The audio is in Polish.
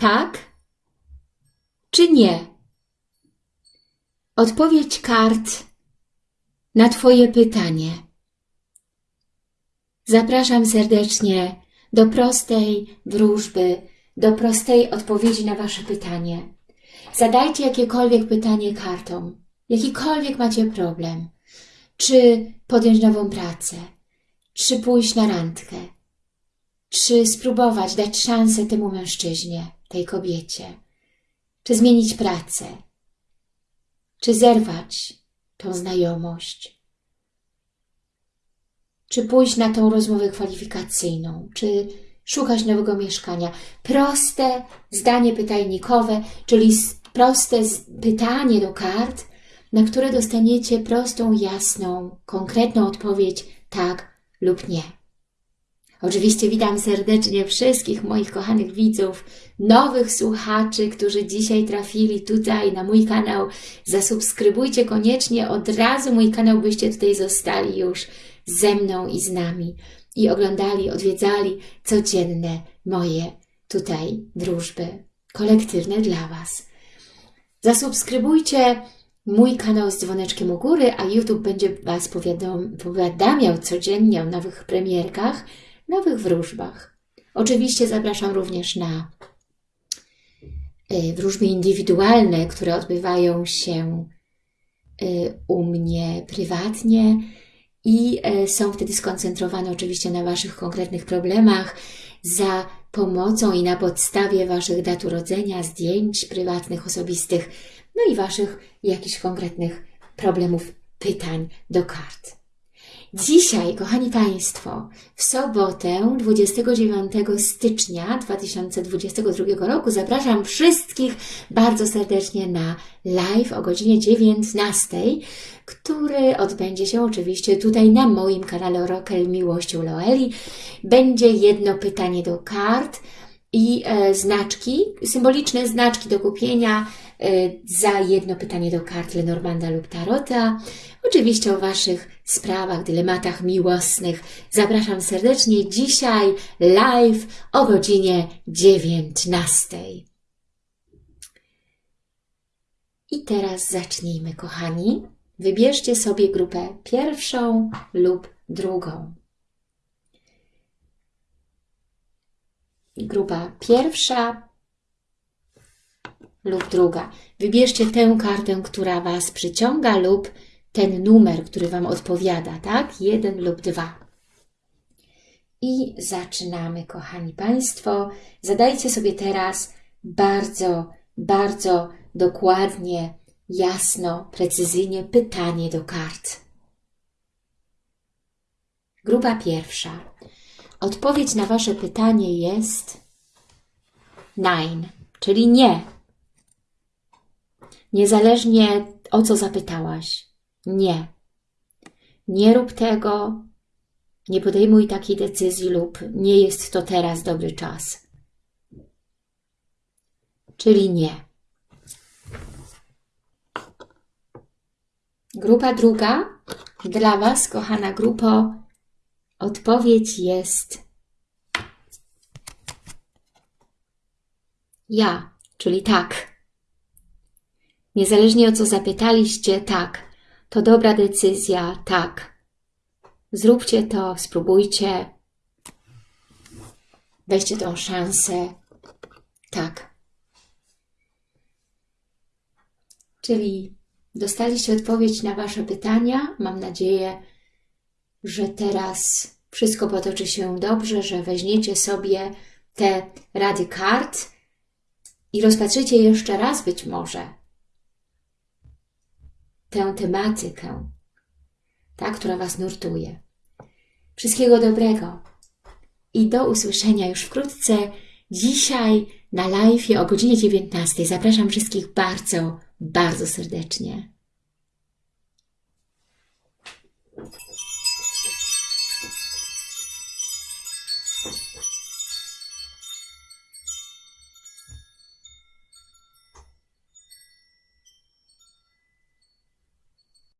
Tak czy nie? Odpowiedź kart na Twoje pytanie. Zapraszam serdecznie do prostej wróżby, do prostej odpowiedzi na Wasze pytanie. Zadajcie jakiekolwiek pytanie kartom, jakikolwiek macie problem. Czy podjąć nową pracę, czy pójść na randkę, czy spróbować dać szansę temu mężczyźnie, tej kobiecie, czy zmienić pracę, czy zerwać tą znajomość, czy pójść na tą rozmowę kwalifikacyjną, czy szukać nowego mieszkania. Proste zdanie pytajnikowe, czyli proste pytanie do kart, na które dostaniecie prostą, jasną, konkretną odpowiedź tak lub nie. Oczywiście witam serdecznie wszystkich moich kochanych widzów, nowych słuchaczy, którzy dzisiaj trafili tutaj na mój kanał. Zasubskrybujcie koniecznie od razu mój kanał, byście tutaj zostali już ze mną i z nami i oglądali, odwiedzali codzienne moje tutaj wróżby kolektywne dla Was. Zasubskrybujcie mój kanał z dzwoneczkiem u góry, a YouTube będzie Was powiadamiał codziennie o nowych premierkach, nowych wróżbach. Oczywiście zapraszam również na y, wróżby indywidualne, które odbywają się y, u mnie prywatnie i y, są wtedy skoncentrowane oczywiście na Waszych konkretnych problemach za pomocą i na podstawie Waszych dat urodzenia, zdjęć prywatnych, osobistych, no i Waszych jakichś konkretnych problemów, pytań do kart. Dzisiaj, kochani Państwo, w sobotę 29 stycznia 2022 roku zapraszam wszystkich bardzo serdecznie na live o godzinie 19, który odbędzie się oczywiście tutaj na moim kanale Orakel Miłością Loeli. Będzie jedno pytanie do kart i e, znaczki, symboliczne znaczki do kupienia e, za jedno pytanie do kart Lenormanda lub Tarota. Oczywiście o Waszych sprawach, dylematach miłosnych zapraszam serdecznie dzisiaj live o godzinie 19. I teraz zacznijmy, kochani. Wybierzcie sobie grupę pierwszą lub drugą. Grupa pierwsza lub druga. Wybierzcie tę kartę, która Was przyciąga lub ten numer, który Wam odpowiada, tak? Jeden lub dwa. I zaczynamy, kochani Państwo. Zadajcie sobie teraz bardzo, bardzo dokładnie, jasno, precyzyjnie pytanie do kart. Grupa pierwsza. Odpowiedź na Wasze pytanie jest nine, czyli nie. Niezależnie o co zapytałaś. Nie. Nie rób tego, nie podejmuj takiej decyzji lub nie jest to teraz dobry czas. Czyli nie. Grupa druga. Dla Was, kochana grupo, odpowiedź jest ja, czyli tak. Niezależnie o co zapytaliście, tak. To dobra decyzja, tak. Zróbcie to, spróbujcie. Weźcie tą szansę. Tak. Czyli dostaliście odpowiedź na Wasze pytania. Mam nadzieję, że teraz wszystko potoczy się dobrze, że weźmiecie sobie te rady kart i rozpatrzycie jeszcze raz być może tę tematykę, ta, która Was nurtuje. Wszystkiego dobrego i do usłyszenia już wkrótce. Dzisiaj na live o godzinie 19. Zapraszam wszystkich bardzo, bardzo serdecznie.